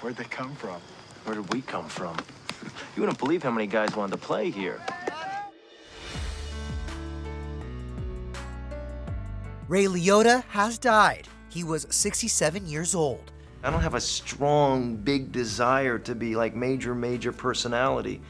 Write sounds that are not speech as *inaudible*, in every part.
Where'd they come from? Where did we come from? *laughs* You wouldn't believe how many guys wanted to play here. Ray Liotta has died. He was 67 years old. I don't have a strong, big desire to be like major, major personality.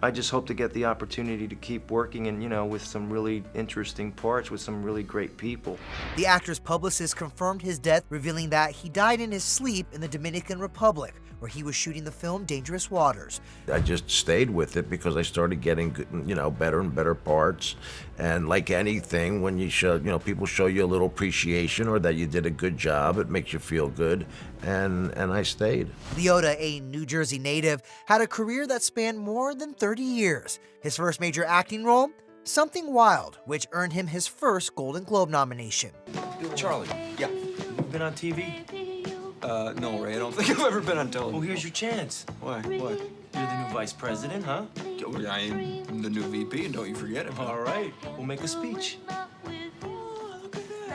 I just hope to get the opportunity to keep working and, you know, with some really interesting parts with some really great people. The actor's publicist confirmed his death, revealing that he died in his sleep in the Dominican Republic, where he was shooting the film Dangerous Waters. I just stayed with it because I started getting, you know, better and better parts. And like anything, when you show, you know, people show you a little appreciation or that you did a good job, it makes you feel good. And, and I stayed. Liotta, a New Jersey native, had a career that spanned more than 30 years. His first major acting role? Something Wild, which earned him his first Golden Globe nomination. Charlie, yeah. You been on TV? Uh, no, Ray, I don't *laughs* think I've ever been on television. Well, here's your chance. Why? What? You're the new vice president, huh? Oh, I am the new VP, and don't you forget it. All right, we'll make a speech.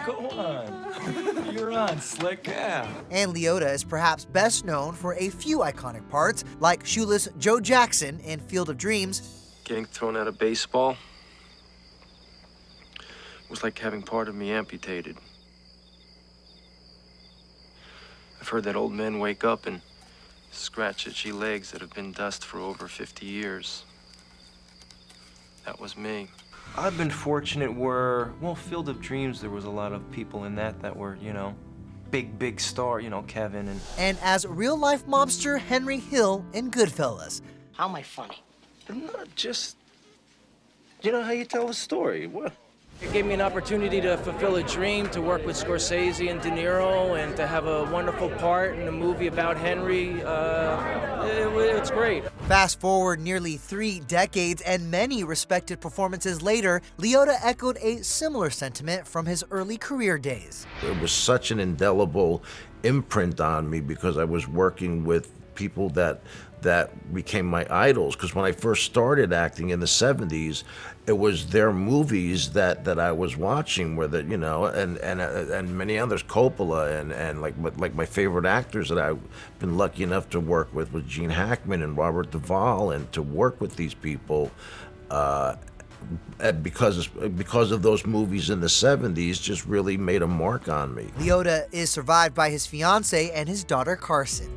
Go on. You're on, Slick. Yeah. And Liotta is perhaps best known for a few iconic parts, like shoeless Joe Jackson in Field of Dreams. Getting thrown out of baseball was like having part of me amputated. I've heard that old men wake up and scratch itchy legs that have been dust for over 50 years. That was me. I've been fortunate where, well, Field of Dreams, there was a lot of people in that that were, you know, big, big star, you know, Kevin and... And as real-life mobster Henry Hill in Goodfellas. How am I funny? I'm Not just, you know how you tell a story. What? It gave me an opportunity to fulfill a dream, to work with Scorsese and De Niro, and to have a wonderful part in a movie about Henry. Uh, it, it's great. Fast forward nearly three decades and many respected performances later, Liotta echoed a similar sentiment from his early career days. It was such an indelible imprint on me because I was working with people that that became my idols because when I first started acting in the 70s it was their movies that that I was watching where that you know and and uh, and many others Coppola and and like like my favorite actors that I've been lucky enough to work with was Gene Hackman and Robert Duvall and to work with these people uh, because because of those movies in the 70s just really made a mark on me. Liotta is survived by his fiance and his daughter Carson.